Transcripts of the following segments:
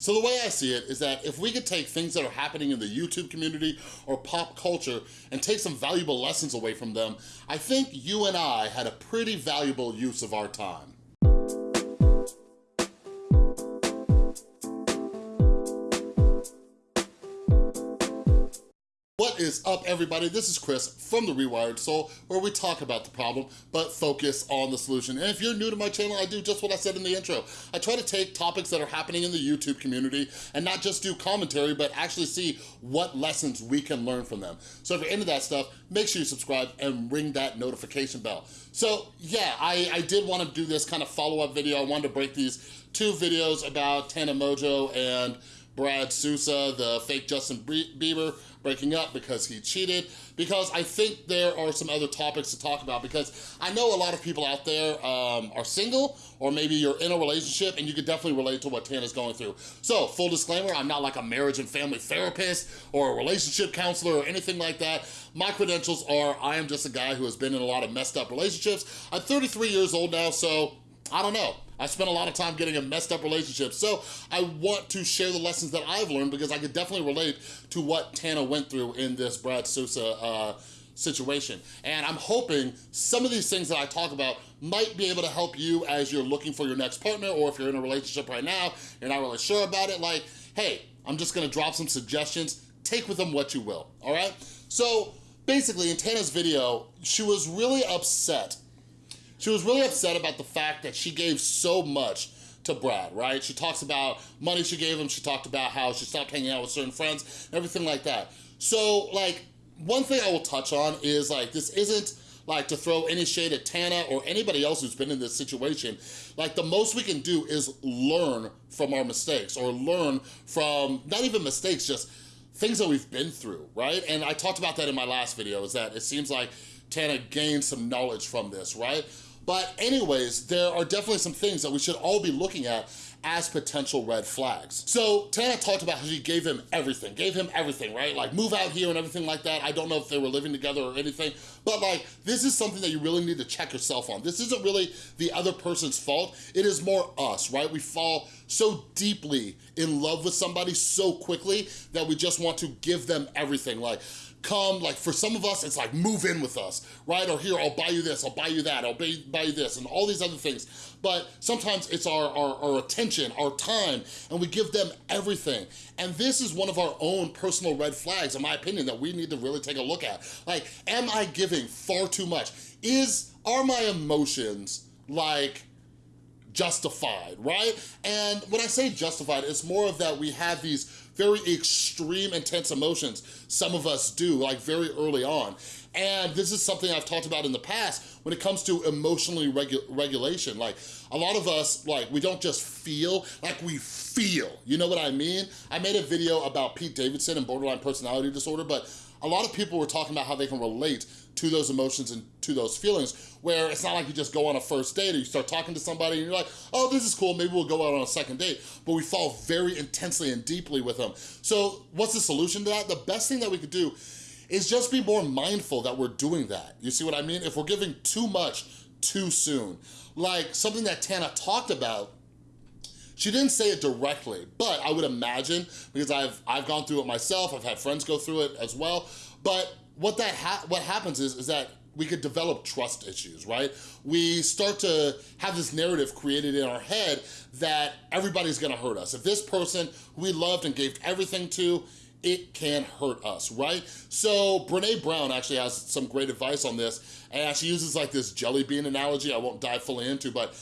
So the way I see it is that if we could take things that are happening in the YouTube community or pop culture and take some valuable lessons away from them, I think you and I had a pretty valuable use of our time. Is up, everybody? This is Chris from The Rewired Soul, where we talk about the problem, but focus on the solution. And if you're new to my channel, I do just what I said in the intro. I try to take topics that are happening in the YouTube community and not just do commentary, but actually see what lessons we can learn from them. So if you're into that stuff, make sure you subscribe and ring that notification bell. So yeah, I, I did want to do this kind of follow-up video. I wanted to break these two videos about Tana Mongeau and Brad Sousa, the fake Justin Bieber, breaking up because he cheated, because I think there are some other topics to talk about because I know a lot of people out there um, are single or maybe you're in a relationship and you could definitely relate to what Tana's going through. So full disclaimer, I'm not like a marriage and family therapist or a relationship counselor or anything like that. My credentials are I am just a guy who has been in a lot of messed up relationships. I'm 33 years old now, so I don't know. I spent a lot of time getting a messed up relationship. So I want to share the lessons that I've learned because I could definitely relate to what Tana went through in this Brad Sousa uh, situation. And I'm hoping some of these things that I talk about might be able to help you as you're looking for your next partner or if you're in a relationship right now, you're not really sure about it, like, hey, I'm just gonna drop some suggestions, take with them what you will, all right? So basically in Tana's video, she was really upset she was really upset about the fact that she gave so much to Brad, right? She talks about money she gave him, she talked about how she stopped hanging out with certain friends, everything like that. So like, one thing I will touch on is like, this isn't like to throw any shade at Tana or anybody else who's been in this situation. Like the most we can do is learn from our mistakes or learn from, not even mistakes, just things that we've been through, right? And I talked about that in my last video, is that it seems like Tana gained some knowledge from this, right? But anyways, there are definitely some things that we should all be looking at as potential red flags. So Tana talked about how she gave him everything, gave him everything, right? Like move out here and everything like that. I don't know if they were living together or anything, but like this is something that you really need to check yourself on. This isn't really the other person's fault. It is more us, right? We fall so deeply in love with somebody so quickly that we just want to give them everything. Like, come, like for some of us, it's like move in with us, right? Or here, I'll buy you this, I'll buy you that, I'll buy, buy you this, and all these other things. But sometimes it's our, our, our attention, our time, and we give them everything. And this is one of our own personal red flags, in my opinion, that we need to really take a look at. Like, am I giving far too much? Is, are my emotions like, justified, right? And when I say justified, it's more of that we have these very extreme intense emotions. Some of us do, like very early on. And this is something I've talked about in the past when it comes to emotionally regu regulation. Like a lot of us, like we don't just feel, like we feel, you know what I mean? I made a video about Pete Davidson and borderline personality disorder, but a lot of people were talking about how they can relate to those emotions and to those feelings where it's not like you just go on a first date or you start talking to somebody and you're like, oh, this is cool, maybe we'll go out on a second date, but we fall very intensely and deeply with them. So what's the solution to that? The best thing that we could do is just be more mindful that we're doing that. You see what I mean? If we're giving too much too soon, like something that Tana talked about she didn't say it directly, but I would imagine, because I've, I've gone through it myself, I've had friends go through it as well, but what that ha what happens is, is that we could develop trust issues, right? We start to have this narrative created in our head that everybody's gonna hurt us. If this person we loved and gave everything to, it can hurt us, right? So Brene Brown actually has some great advice on this, and she uses like this jelly bean analogy I won't dive fully into, but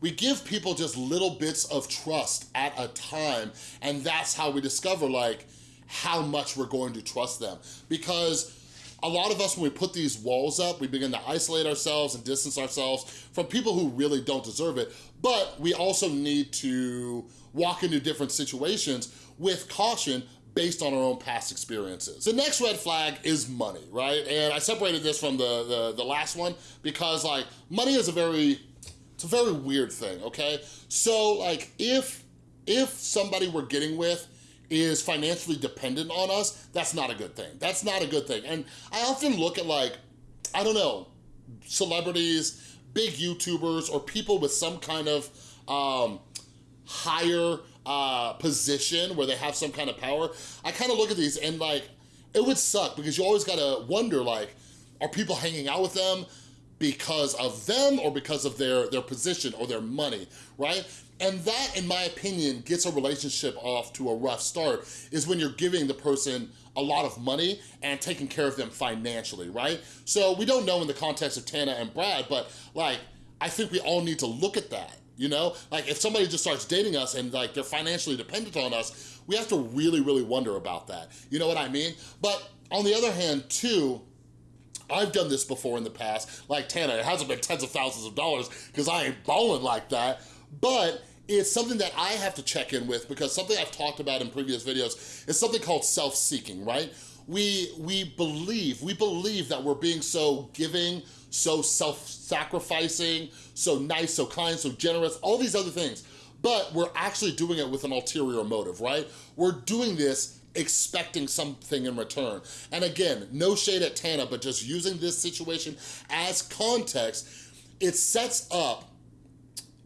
we give people just little bits of trust at a time, and that's how we discover like how much we're going to trust them. Because a lot of us, when we put these walls up, we begin to isolate ourselves and distance ourselves from people who really don't deserve it. But we also need to walk into different situations with caution based on our own past experiences. The next red flag is money, right? And I separated this from the, the, the last one because like money is a very, it's a very weird thing, okay? So like if, if somebody we're getting with is financially dependent on us, that's not a good thing. That's not a good thing. And I often look at like, I don't know, celebrities, big YouTubers, or people with some kind of um, higher uh, position where they have some kind of power, I kind of look at these and like, it would suck because you always gotta wonder like, are people hanging out with them because of them or because of their, their position or their money, right? And that, in my opinion, gets a relationship off to a rough start, is when you're giving the person a lot of money and taking care of them financially, right? So we don't know in the context of Tana and Brad, but like, I think we all need to look at that, you know? Like if somebody just starts dating us and like they're financially dependent on us, we have to really, really wonder about that. You know what I mean? But on the other hand too, I've done this before in the past, like Tana, it hasn't been tens of thousands of dollars because I ain't balling like that, but it's something that I have to check in with because something I've talked about in previous videos is something called self-seeking, right? We, we believe, we believe that we're being so giving, so self-sacrificing, so nice, so kind, so generous, all these other things. But we're actually doing it with an ulterior motive, right? We're doing this expecting something in return. And again, no shade at Tana, but just using this situation as context, it sets up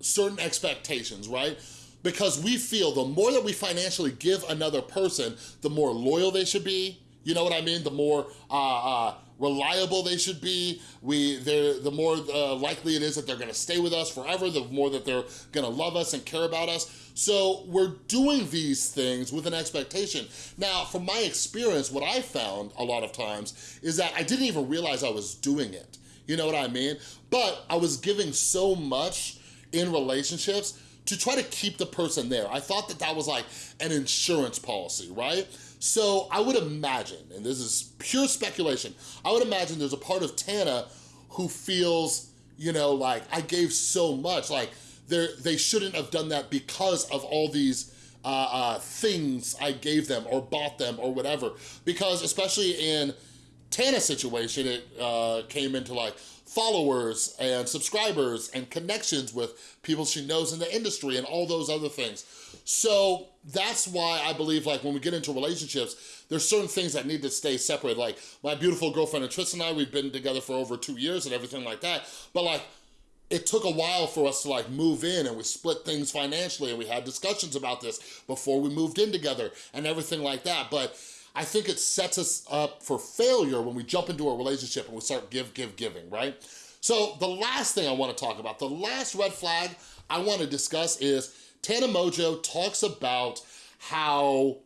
certain expectations, right? Because we feel the more that we financially give another person, the more loyal they should be, you know what I mean? The more uh, uh, reliable they should be. We, the more uh, likely it is that they're gonna stay with us forever, the more that they're gonna love us and care about us. So we're doing these things with an expectation. Now, from my experience, what I found a lot of times is that I didn't even realize I was doing it. You know what I mean? But I was giving so much in relationships to try to keep the person there. I thought that that was like an insurance policy, right? So I would imagine, and this is pure speculation, I would imagine there's a part of Tana who feels, you know, like I gave so much, like they shouldn't have done that because of all these uh, uh, things I gave them or bought them or whatever. Because especially in Tana's situation, it uh, came into like followers and subscribers and connections with people she knows in the industry and all those other things. So that's why I believe like when we get into relationships, there's certain things that need to stay separate. Like my beautiful girlfriend and Tristan and I, we've been together for over two years and everything like that. But like, it took a while for us to like move in and we split things financially and we had discussions about this before we moved in together and everything like that. But I think it sets us up for failure when we jump into a relationship and we start give, give, giving, right? So the last thing I wanna talk about, the last red flag I wanna discuss is Tana Mongeau talks about how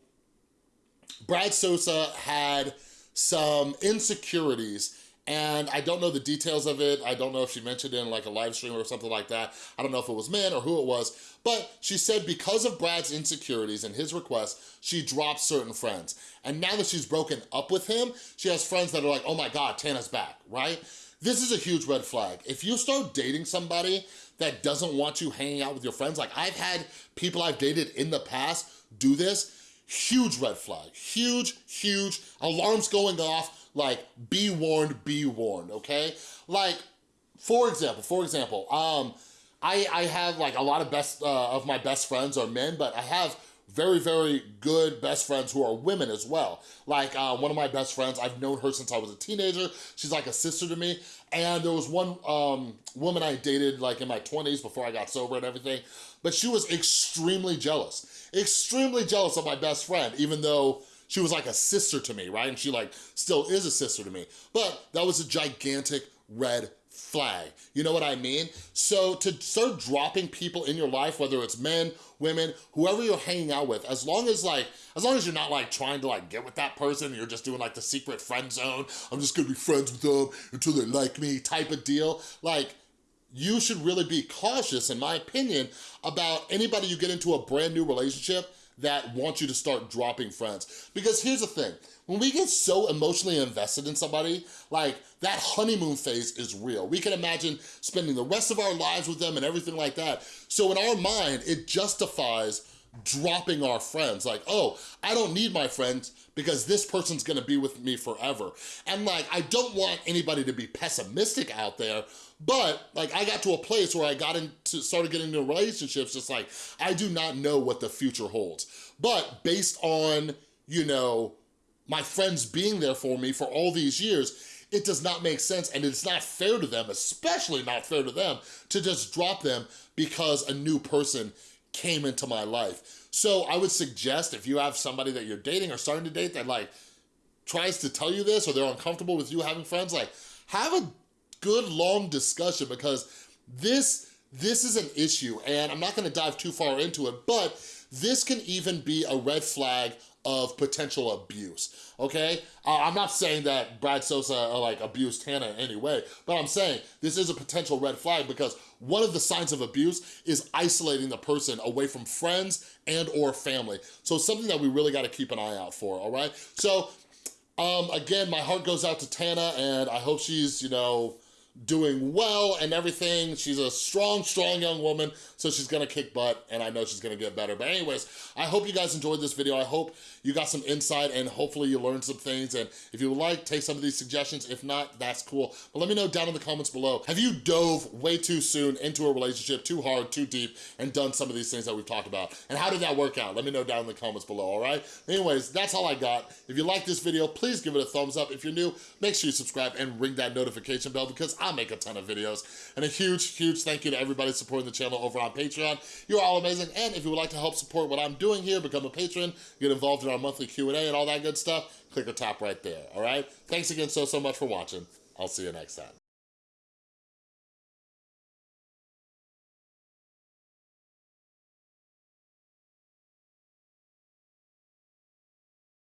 Brad Sousa had some insecurities and I don't know the details of it. I don't know if she mentioned it in like a live stream or something like that. I don't know if it was men or who it was, but she said because of Brad's insecurities and his request, she dropped certain friends. And now that she's broken up with him, she has friends that are like, oh my God, Tana's back, right? This is a huge red flag. If you start dating somebody that doesn't want you hanging out with your friends, like I've had people I've dated in the past do this, huge red flag, huge, huge, alarms going off, like, be warned, be warned, okay? Like, for example, for example, um, I, I have like a lot of best uh, of my best friends are men, but I have very, very good best friends who are women as well. Like uh, one of my best friends, I've known her since I was a teenager. She's like a sister to me. And there was one um, woman I dated like in my 20s before I got sober and everything, but she was extremely jealous. Extremely jealous of my best friend, even though she was like a sister to me, right? And she like still is a sister to me. But that was a gigantic red flag. You know what I mean? So to start dropping people in your life, whether it's men, women, whoever you're hanging out with, as long as like, as long as you're not like trying to like get with that person, you're just doing like the secret friend zone, I'm just gonna be friends with them until they like me type of deal. Like, you should really be cautious, in my opinion, about anybody you get into a brand new relationship that want you to start dropping friends. Because here's the thing, when we get so emotionally invested in somebody, like that honeymoon phase is real. We can imagine spending the rest of our lives with them and everything like that. So in our mind, it justifies dropping our friends. Like, oh, I don't need my friends because this person's gonna be with me forever. And like, I don't want anybody to be pessimistic out there, but like I got to a place where I got into, started getting into relationships just like, I do not know what the future holds. But based on, you know, my friends being there for me for all these years, it does not make sense and it's not fair to them, especially not fair to them, to just drop them because a new person came into my life. So I would suggest if you have somebody that you're dating or starting to date that like tries to tell you this or they're uncomfortable with you having friends, like have a good long discussion because this, this is an issue and I'm not gonna dive too far into it, but this can even be a red flag of potential abuse, okay? Uh, I'm not saying that Brad Sousa uh, like abused Tana in any way, but I'm saying this is a potential red flag because one of the signs of abuse is isolating the person away from friends and or family. So something that we really gotta keep an eye out for, all right? So um, again, my heart goes out to Tana and I hope she's, you know, doing well and everything. She's a strong, strong young woman, so she's gonna kick butt and I know she's gonna get better. But anyways, I hope you guys enjoyed this video. I hope you got some insight and hopefully you learned some things. And if you would like, take some of these suggestions. If not, that's cool. But let me know down in the comments below. Have you dove way too soon into a relationship, too hard, too deep, and done some of these things that we've talked about? And how did that work out? Let me know down in the comments below, all right? Anyways, that's all I got. If you like this video, please give it a thumbs up. If you're new, make sure you subscribe and ring that notification bell because I make a ton of videos. And a huge, huge thank you to everybody supporting the channel over on Patreon. You're all amazing. And if you would like to help support what I'm doing here, become a patron, get involved in our monthly Q&A and all that good stuff, click or tap right there, all right? Thanks again so, so much for watching. I'll see you next time.